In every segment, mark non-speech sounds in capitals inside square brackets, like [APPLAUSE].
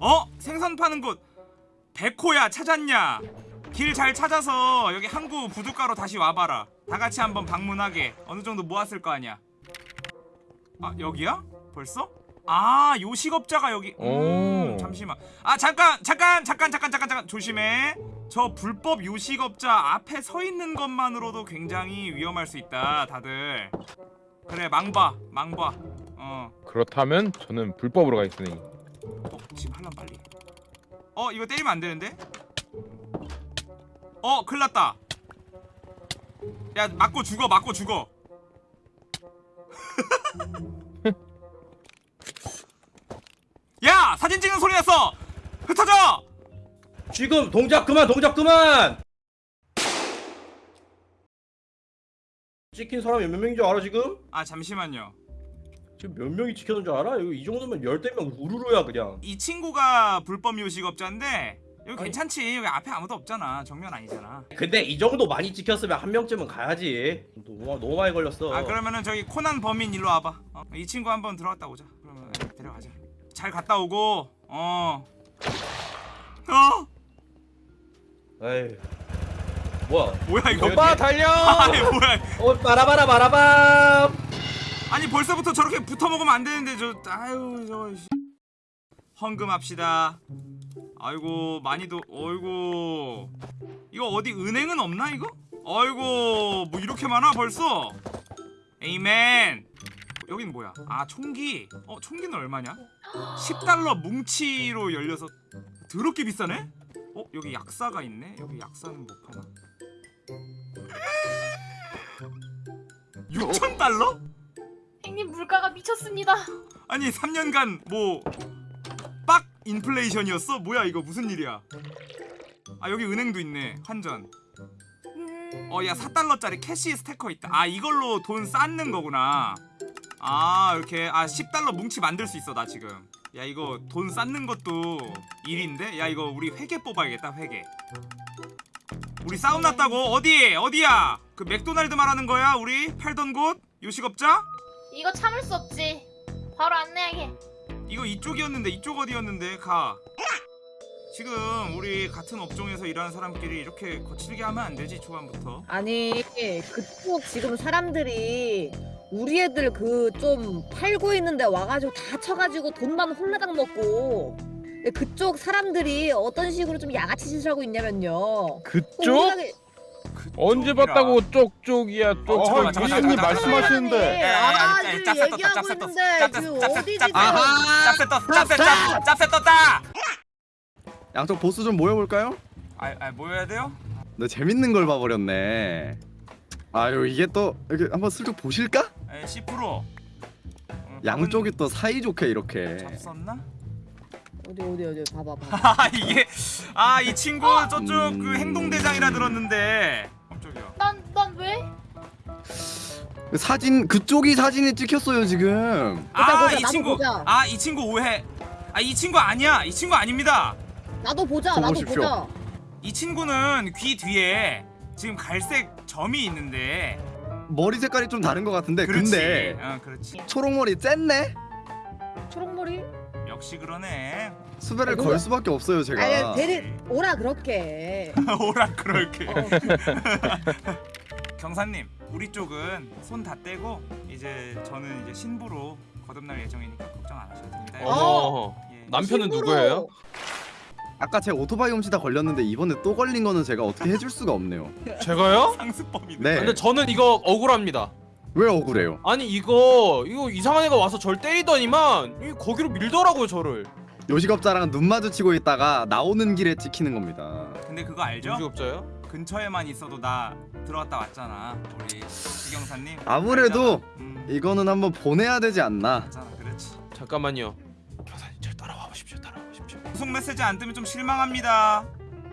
어? 생선 파는 곳. 백호야 찾았냐? 길 잘 찾아서 여기 항구 부둣가로 다시 와봐라. 다 같이 한번 방문하게. 어느 정도 모았을 거 아니야. 아 여기야? 벌써? 아 요식업자가 여기. 음, 오. 잠시만. 아 잠깐 잠깐 잠깐 잠깐 잠깐 잠깐. 조심해. 저 불법 요식업자 앞에 서 있는 것만으로도 굉장히 위험할 수 있다 다들. 그래 망봐 망봐. 어. 그렇다면 저는 불법으로 가겠으니 어, 지금 할란 빨리. 어, 이거 때리면 안 되는데? 어, 큰일 났다. 야, 맞고 죽어, 맞고 죽어. [LAUGHS] 야, 사진 찍는 소리 났어. 흩어져. 지금 동작 그만 동작 그만 찍힌 사람이 몇 명인 줄 알아 지금? 아, 잠시만요. 지금 몇 명이 찍혔는 줄 알아? 이거 이 정도면 열댓 명 우르르야 그냥 이 친구가 불법 요식업자인데 여기 아니. 괜찮지. 여기 앞에 아무도 없잖아. 정면 아니잖아. 근데 이 정도 많이 찍혔으면 한 명쯤은 가야지 너무, 너무 많이 걸렸어 아 그러면은 저기 코난 범인 일로 와봐 어, 이 친구 한번 들어갔다 오자 그러면 데려가자 잘 갔다 오고 어 어? 에이 뭐야 뭐야 이거 오빠 달려! [LAUGHS] 아니 뭐야 어 빠라바라 바라밤 아니 벌써부터 저렇게 붙어 먹으면 안 되는데 저 아유 저 씨. 헌금합시다. 아이고 많이도 어이구. 이거 어디 은행은 없나 이거? 아이고 뭐 이렇게 많아 벌써? 에이맨. 여긴 뭐야? 아 총기. 어 총기는 얼마냐? 10달러 뭉치로 열려서 더럽게 비싸네? 어 여기 약사가 있네. 여기 약사는 못 파나? 6,000달러? 물가가 미쳤습니다. 아니 3년간 뭐 빡 인플레이션이었어? 뭐야 이거 무슨 일이야? 아 여기 은행도 있네. 환전. 음... 어야 4달러짜리 cash stacker 있다. 아 이걸로 돈 쌓는 거구나. 아 이렇게. 아 10달러 뭉치 만들 수 있어 나 지금. 야 이거 돈 쌓는 것도 일인데? 야 이거 우리 회계 뽑아야겠다 회계. 우리 싸움 났다고? 어디? 어디야? 그 맥도날드 말하는 거야 우리? 팔던 곳? 요식업자 이거 참을 수 없지. 바로 안내하게. 이거 이쪽이었는데 이쪽 어디였는데 가 지금 우리 같은 업종에서 일하는 사람끼리 이렇게 거칠게 하면 안 되지 초반부터 아니 그쪽 지금 사람들이 우리 애들 그 좀 팔고 있는데 와가지고 다 쳐가지고 돈만 홀라당 먹고 근데 그쪽 사람들이 어떤 식으로 좀 양아치 짓을 하고 있냐면요 그쪽? 우리가- 언제. 봤다고 쪽쪽이야 어, 쪽쪽 교수님 잠깐만, 말씀하시는데 아, 야, 지금 짭새 떴다, 얘기하고 짭새 떴어. 있는데 짭새, 지금 짭새, 어디 짭새. 아하! 짭새 떴 짭새 짭새 짭새 떴다 양쪽 보스 좀 모여볼까요? 아, 아 모여야 돼요? 너 재밌는 걸 봐버렸네. 아유 이게 또 이렇게 한번 슬쩍 보실까? 에, 10% 양쪽이 또 사이좋게 이렇게. 잡섰나? 어디 어디 어디 봐봐 봐봐. [LAUGHS] 아 이게 아 이 친구 저쪽 그 음. 행동 대장이라 들었는데. 깜짝이야. 난, 난 왜? 그 사진 그쪽이 사진에 찍혔어요 지금. 아 이 친구. 아 이 친구 오해. 아 이 친구 아니야. 이 친구 아닙니다. 나도 보자 저 나도 보십시오. 보자. 이 친구는 귀 뒤에 지금 갈색 점이 있는데. 머리 색깔이 좀 다른 것 같은데 그렇지. 근데 어 그렇지. 초록머리 쨌네? 초록머리 역시 그러네 수배를 아, 걸 수밖에 없어요 제가. 아니 데리 오라 그렇게 [LAUGHS] 오라 그럴게 어. [LAUGHS] 경사님 우리 쪽은 손 다 떼고 이제 저는 이제 신부로 거듭날 예정이니까 걱정 안 하셔도 됩니다 어. 예. 남편은 신부로 누구예요? 아까 제 오토바이 훔치다 걸렸는데 이번에 또 걸린 거는 제가 어떻게 해줄 수가 없네요. 제가요? [LAUGHS] 상습범이네 네. 근데 저는 이거 억울합니다. 왜 억울해요? 아니 이거 이거 이상한 애가 와서 절 때리더니만 이 거기로 밀더라고요 저를. 요식업자랑 눈 마주치고 있다가 나오는 길에 찍히는 겁니다. 근데 그거 알죠? 무직업자요? 근처에만 있어도 나 들어갔다 왔잖아 우리 지경사님 아무래도 알잖아. 음, 이거는 한번 보내야 되지 않나. 맞잖아 그렇지 잠깐만요. 교사님 절 따라와 보십시오. 따라와 보십시오. 구속 메시지 안 뜨면 좀 실망합니다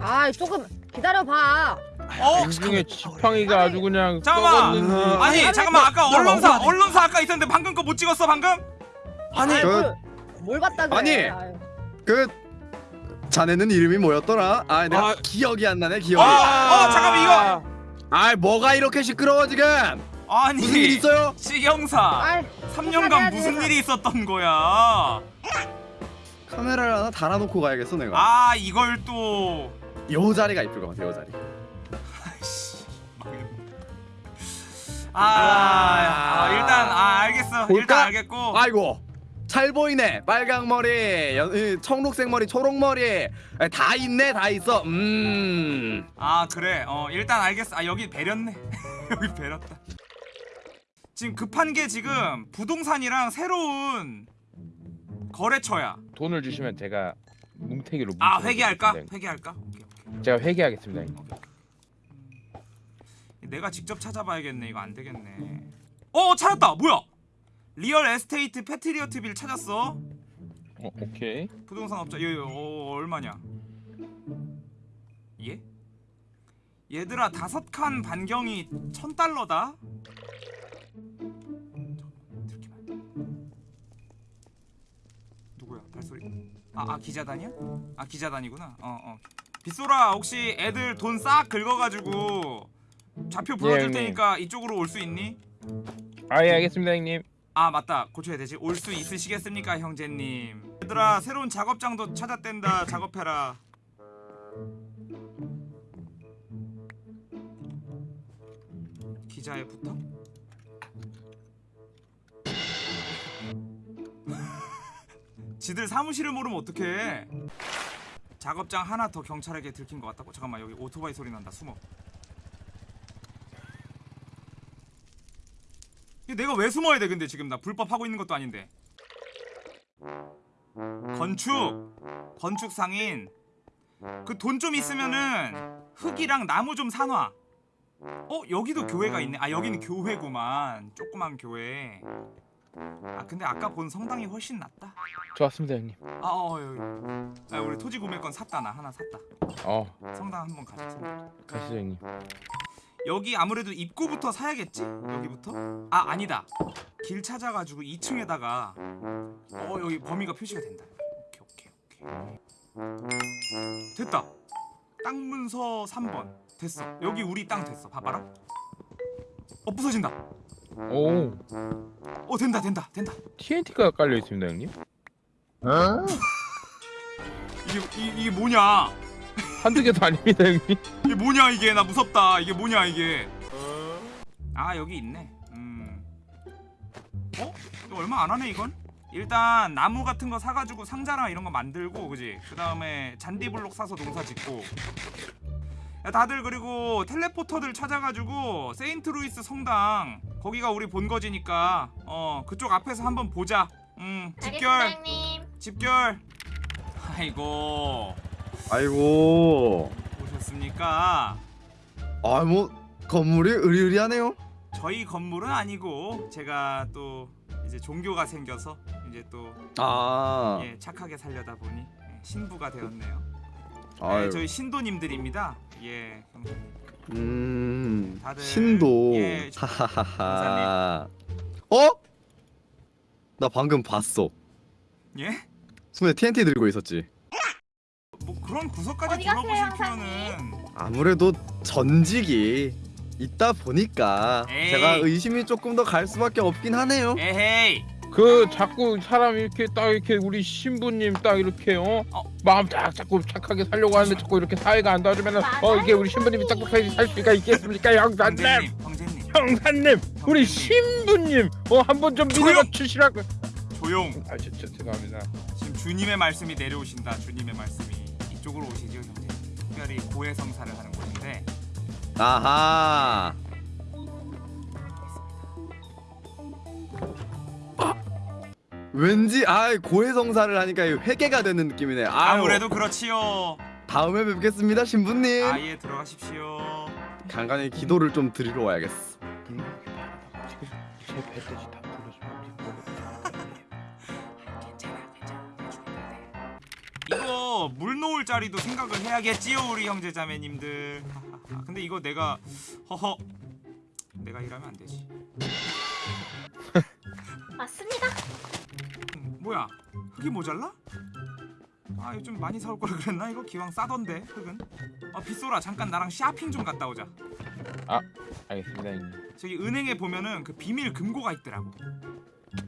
아 조금 기다려봐 어? 이 중에 지팡이가 아주 그냥 잠깐만. 썩었는지 아니 아니, 잠깐만 아까 나 언론사 먹어야 돼. 언론사 아까 있었는데 방금 거 못 찍었어 방금? 아니 그- 뭘, 뭘 봤다 그래 아니. 아유. 그 자네는 이름이 뭐였더라? 아 내가 아. 기억이 안 나네 어, 기억이. 어 잠깐만 이거 아 뭐가 이렇게 시끄러워 지금? 아니 무슨 일 있어요? 시경사 아이, 3년간 해야지, 무슨 해야. 일이 있었던 거야 카메라를 하나 달아놓고 가야겠어 내가. 아 이걸 또 요 자리가 이쁠 것 같아 요 자리. 아이씨, 망했네. 아, 아, 일단 아 알겠어. 볼까? 일단 알겠고. 아이고 잘 보이네. 빨강 머리 연, 이, 청록색 머리 초록 머리. 에, 다 있네 다 있어. 음. 아 그래. 어 일단 알겠어. 아 여기 배렸네. [LAUGHS] 여기 배렸다. 지금 급한 게 지금 부동산이랑 새로운 거래처야. 돈을 주시면 제가 뭉태기로 아 회계할까? 드리겠습니다, 회계할까. 제가 회계하겠습니다 형님. 내가 직접 찾아봐야겠네. 이거 안 되겠네. 어 찾았다. 뭐야? Real Estate Patriot Bill 찾았어? 어, 오케이. 부동산 업자 얘 어, 얼마냐? 예? 얘들아 다섯 칸 반경이 천 달러다? 누구야? 발소리? 아, 아 기자단이야? 아 기자단이구나. 어 어 빗소라 혹시 애들 돈 싹 긁어가지고 좌표 불러줄 형님. 테니까 이쪽으로 올 수 있니? 아 예 알겠습니다 형님. 아 맞다. 고쳐야 되지. 올 수 있으시겠습니까 형제님? 얘들아 새로운 작업장도 찾았댄다. 작업해라. 기자에 붙어? [LAUGHS] 지들 사무실을 모르면 어떡해 작업장 하나 더 경찰에게 들킨 것 같다고? 잠깐만 여기 오토바이 소리 난다. 숨어. 내가 왜 숨어야 돼 근데 지금? 나 불법 하고 있는 것도 아닌데. 건축. 건축 상인. 그 돈 좀 있으면은 흙이랑 나무 좀 사놔. 어 여기도 교회가 있네. 아 여기는 교회구만. 조그만 교회 아 근데 아까 본 성당이 훨씬 낫다. 좋았습니다 형님. 아 어, 아 우리 토지 구매권 샀다 나 하나 샀다. 어. 성당 한번 가자 성당. 가시죠 형님. 여기 아무래도 입구부터 사야겠지? 여기부터? 아 아니다. 길 찾아가지고 2층에다가 어 여기 범위가 표시가 된다. 오케이 오케이 오케이. 됐다. 땅 문서 3번. 됐어. 여기 우리 땅 됐어. 봐봐라. 어 부서진다 오. 어 된다 된다 된다. TNT가 깔려 있습니다 형님. 이게 이, 이게 뭐냐? 한두 개도 아닙니다 형님. 이게 뭐냐 이게? 나 무섭다. 이게 뭐냐 이게? 아 여기 있네. 음. 어? 이거 얼마 안 하네 이건? 일단 나무 같은 거 사가지고 상자랑 이런 거 만들고 그지? 그 다음에 잔디블록 사서 농사 짓고. 야 다들 그리고 teleporter들 찾아가지고 세인트루이스 성당 거기가 우리 본거지니까 어 그쪽 앞에서 한번 보자 음 알겠습니다 집결 집결 아이고 아이고 오셨습니까? 아 뭐 건물이 의리의리하네요 저희 건물은 아니고 제가 또 이제 종교가 생겨서 이제 또아 예, 착하게 살려다 보니 예, 신부가 되었네요. 네, 아유 저희 신도님들입니다. 예, 형사님. 음 다들- 신도 예, 하하하하 어? 나 방금 봤어 예? 손에 TNT 들고 있었지 뭐 그런 구석까지 어디 둘러보실? 필요는 아무래도 전직이 있다 보니까 에이. 제가 의심이 조금 더 갈 수밖에 없긴 하네요 에헤이. 그 자꾸 사람 이렇게 딱 이렇게 우리 신부님 딱 이렇게 어, 어. 마음 딱 자꾸 착하게 살려고 하는데 자꾸 이렇게 사회가 안 도와주면은 어 이게 우리 신부님이 착하게 살 수가 있겠습니까 형사님 형제님, 형제님. 형사님 우리 신부님 어 한 번 좀 조용! 믿어 주시라고 조용. 아 진짜 죄송합니다 지금 주님의 말씀이 내려오신다. 주님의 말씀이 이쪽으로 오시죠, 형제. 특별히 고해성사를 하는 곳인데 아하 왠지 아 고해성사를 하니까 회개가 되는 느낌이네. 아유, 아무래도 그렇지요. 다음에 뵙겠습니다 신부님. 아예 들어가십시오. 간간히 기도를 좀 드리러 와야겠어. 이거 물 놓을 자리도 생각을 해야겠지요 우리 형제자매님들. 근데 이거 내가 허허. 내가 일하면 안 되지. 맞습니다. 음, 뭐야 흙이 모자라? 아 이거 좀 많이 사올 걸 그랬나 이거 기왕 싸던데 흙은 아 빗소라 잠깐 나랑 쇼핑 좀 갔다 오자 알겠습니다 형님 저기 은행에 보면은 그 비밀 금고가 있더라고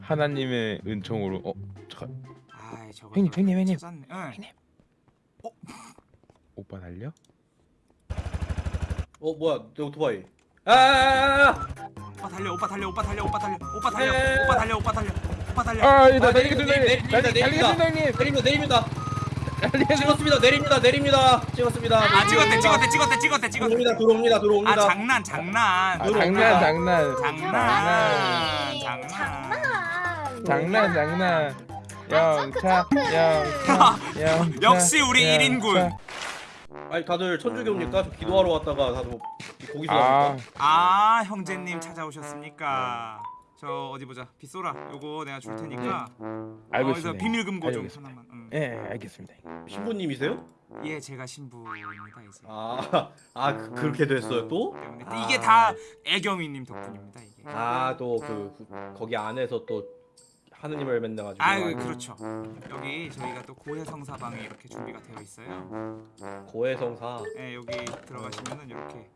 하나님의 은총으로 어 잠깐 아 아이 저거 형님, 형님, 형님. 찾았네. 응. 오빠 달려? 어 뭐야 내 오토바이 아아아아 오빠 달려 오빠 달려 오빠 달려 오빠 달려 오빠 달려 에. 오빠 달려 오빠 달려 오빠 달려. 아 이거 아, 달리겠습니다 내립니다, 내립니다, 내립니다 내립니다. 찍었습니다. 내립니다. 내립니다. 찍었습니다. 아 찍었대 찍었대 찍었대 찍었대 찍었대. 들어옵니다 들어옵니다 아 들어옵니다. 장난 장난. 아, 들어옵니다. 장난. 장난. 장난. 장난. 장난 장난. 장난 영차 영차 영차 역시 우리 영차. 1인군. 아니 다들 천주교 옵니까? 저 기도하러 왔다가 다들 뭐 고기 아. 좋아합니까? 아 형제님 찾아오셨습니까 저 어디 보자. 빗소라. 요거 내가 줄 테니까. 알고 어디서 있습니다. 비밀 금고 좀 알겠습니다. 하나만 응. 예 알겠습니다. 신부님이세요? 예 제가 신부입니다 이제. 아, 아 그, 그렇게 됐어요 또? 때문에. 아. 이게 다 애경이님 덕분입니다 이게. 아 또 그 거기 안에서 또 하느님을 만나가지고 아 그렇죠. 여기 저희가 또 고해성사방에 이렇게 준비가 되어 있어요. 고해성사? 예 여기 들어가시면은 이렇게.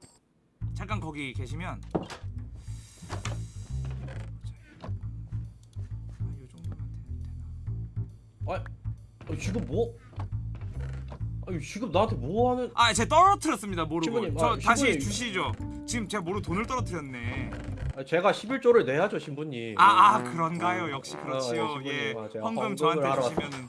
잠깐 거기 계시면 되나 아 지금 뭐? 아니 지금 나한테 뭐 하는? 아 제가 떨어뜨렸습니다 모르고 신부님, 저 아, 다시 신부님. 주시죠 지금 제가 모르고 돈을 떨어뜨렸네 아, 제가 11조를 내야죠 신부님. 아, 아 그런가요 역시 그렇지요 어, 예, 예 아, 헌금 저한테 주시면은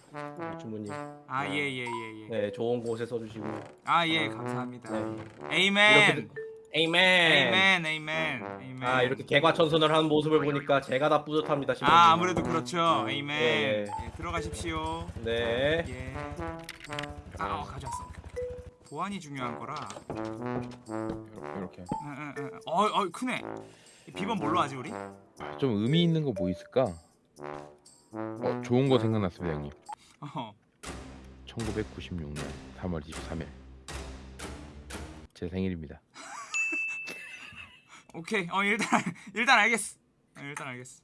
신부님. 아 예 예 예 예 네 좋은 곳에 써주시고. 아 예 감사합니다 네. Amen amen. Amen amen amen 아 이렇게 개과천선을 하는 모습을 보니까 제가 다 뿌듯합니다. 아 아무래도 그렇죠 에이맨 예. 예, 들어가십시오 네. 예. 아, 어, 가져왔어. 보안이 중요한 거라. 이렇게 응, 응, 응. 어, 어, 크네. 이 비번 뭘로 하지 우리? 아, 좀 의미 있는 거 뭐 있을까? 어 좋은 거 생각났습니다 형님 어. 1996년 3월 23일 제 생일입니다 오케이. 어, 일단 [LAUGHS] 일단 알겠어. 어, 일단 알겠어.